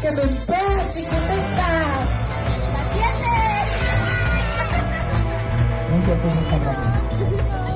que me esperas, chiquitita. No es cierto, no está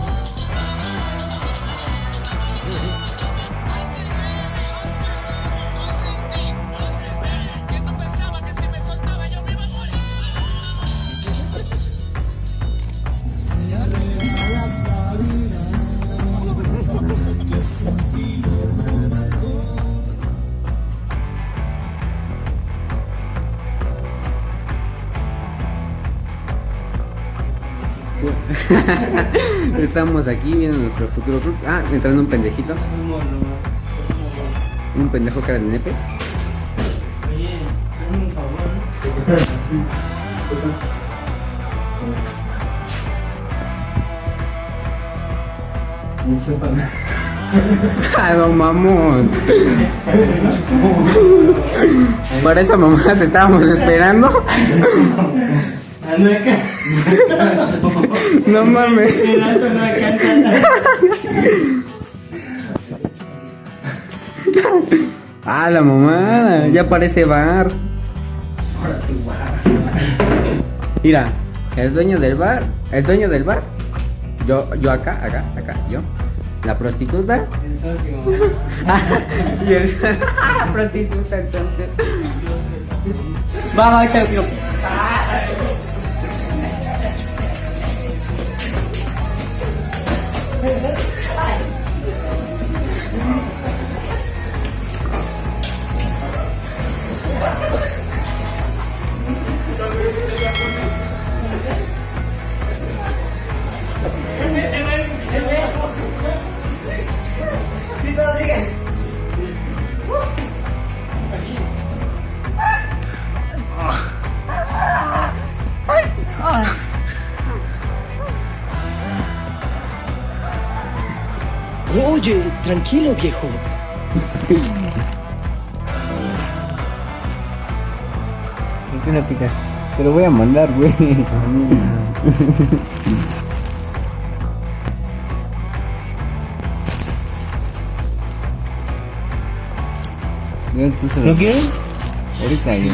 Estamos aquí viendo nuestro futuro club. Ah, entrando un pendejito. Un pendejo cara de nepe. Oye, un favor. Ah, no mamón. Para esa mamá te estábamos esperando. Ah, no mames. El alto no alcanza. Ah, la mamada. Ya parece bar. Mira, el dueño del bar. El dueño del bar. Yo, yo acá, acá, acá, yo. La prostituta. El socio. y el. prostituta, entonces. Va, va, que 哎。Oye, tranquilo, viejo. No tiene pica. Te lo voy a mandar, güey. ¿No quieres? Ahorita yo.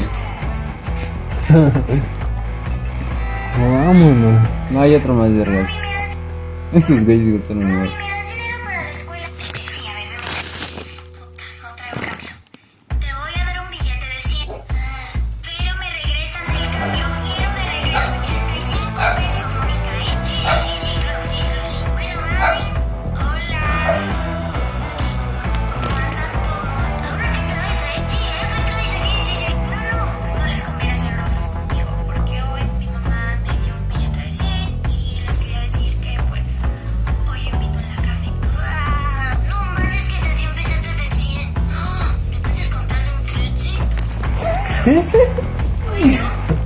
Vámonos. No hay otro más vergas. Estos güeyes gritaron igual. Ui.